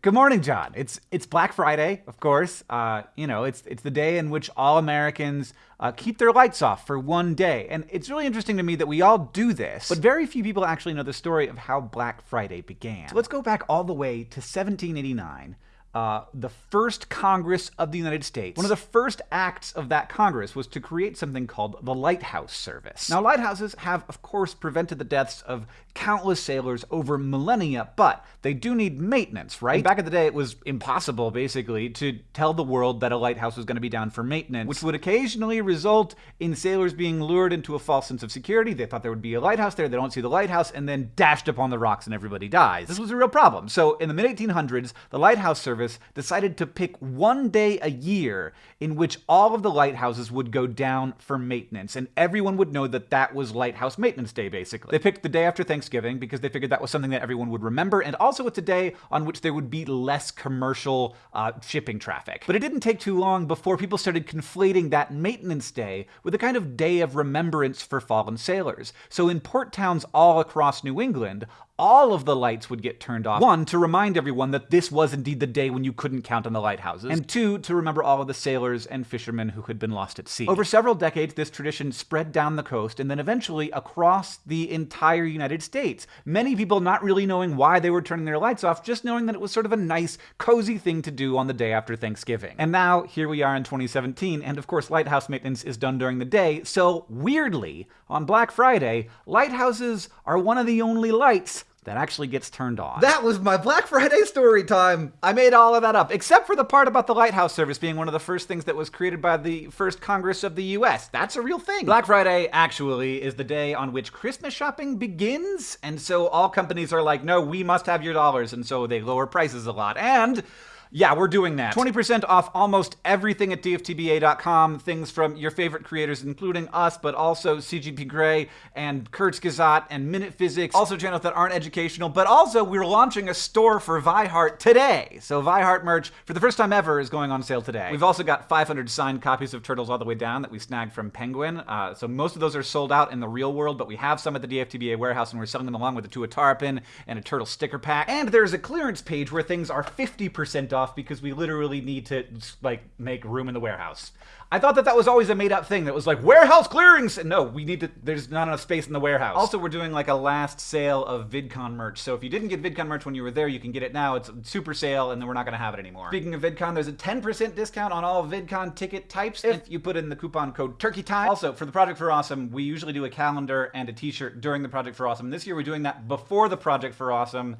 Good morning, John. It's it's Black Friday, of course. Uh, you know, it's it's the day in which all Americans uh, keep their lights off for one day, and it's really interesting to me that we all do this, but very few people actually know the story of how Black Friday began. So let's go back all the way to 1789 uh, the first Congress of the United States, one of the first acts of that Congress was to create something called the Lighthouse Service. Now, lighthouses have, of course, prevented the deaths of countless sailors over millennia, but they do need maintenance, right? And back in the day, it was impossible, basically, to tell the world that a lighthouse was going to be down for maintenance, which would occasionally result in sailors being lured into a false sense of security. They thought there would be a lighthouse there, they don't see the lighthouse, and then dashed upon the rocks and everybody dies. This was a real problem. So, in the mid 1800s, the Lighthouse Service Service decided to pick one day a year in which all of the lighthouses would go down for maintenance, and everyone would know that that was Lighthouse Maintenance Day, basically. They picked the day after Thanksgiving because they figured that was something that everyone would remember, and also it's a day on which there would be less commercial uh, shipping traffic. But it didn't take too long before people started conflating that maintenance day with a kind of day of remembrance for fallen sailors. So in port towns all across New England, all of the lights would get turned off. One, to remind everyone that this was indeed the day when you couldn't count on the lighthouses. And two, to remember all of the sailors and fishermen who had been lost at sea. Over several decades, this tradition spread down the coast and then eventually across the entire United States. Many people not really knowing why they were turning their lights off, just knowing that it was sort of a nice, cozy thing to do on the day after Thanksgiving. And now, here we are in 2017, and of course, lighthouse maintenance is done during the day, so weirdly, on Black Friday, lighthouses are one of the only lights that actually gets turned on. That was my Black Friday story time. I made all of that up, except for the part about the Lighthouse Service being one of the first things that was created by the first Congress of the US. That's a real thing. Black Friday actually is the day on which Christmas shopping begins, and so all companies are like, no, we must have your dollars, and so they lower prices a lot. And yeah, we're doing that. 20% off almost everything at dftba.com. Things from your favorite creators, including us, but also CGP Grey and Kurzgesagt and Minute Physics. Also channels that aren't educational, but also we're launching a store for Vi Hart today. So Vi Hart merch, for the first time ever, is going on sale today. We've also got 500 signed copies of Turtles All the Way Down that we snagged from Penguin. Uh, so most of those are sold out in the real world, but we have some at the DFTBA warehouse, and we're selling them along with a Tuatara pin and a Turtle sticker pack. And there's a clearance page where things are 50% off off because we literally need to like make room in the warehouse. I thought that that was always a made up thing that was like warehouse clearings. No, we need to. There's not enough space in the warehouse. Also, we're doing like a last sale of VidCon merch. So if you didn't get VidCon merch when you were there, you can get it now. It's super sale, and then we're not going to have it anymore. Speaking of VidCon, there's a 10% discount on all VidCon ticket types if you put in the coupon code Turkey Time. Also, for the Project for Awesome, we usually do a calendar and a T-shirt during the Project for Awesome. This year, we're doing that before the Project for Awesome.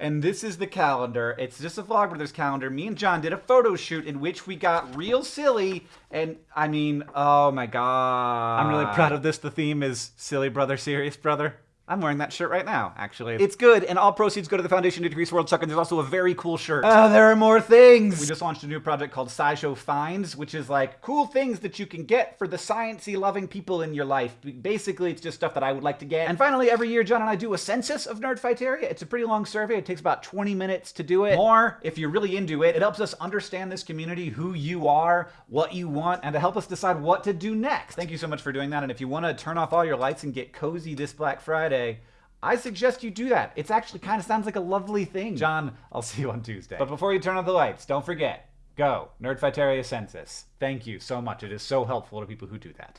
And this is the calendar. It's just a Vlogbrothers calendar. Me and John did a photo shoot in which we got real silly. And I mean, oh my god. I'm really proud of this. The theme is Silly Brother, Serious Brother. I'm wearing that shirt right now, actually. It's good, and all proceeds go to the Foundation to Decrease World Suck, and there's also a very cool shirt. Oh, there are more things! We just launched a new project called SciShow Finds, which is like cool things that you can get for the sciencey loving people in your life. Basically, it's just stuff that I would like to get. And finally, every year, John and I do a census of Nerdfighteria. It's a pretty long survey. It takes about 20 minutes to do it. More, if you're really into it. It helps us understand this community, who you are, what you want, and to help us decide what to do next. Thank you so much for doing that, and if you want to turn off all your lights and get cozy this Black Friday, I suggest you do that. It's actually kind of sounds like a lovely thing. John, I'll see you on Tuesday. But before you turn on the lights, don't forget, go, Nerdfighteria Census. Thank you so much. It is so helpful to people who do that.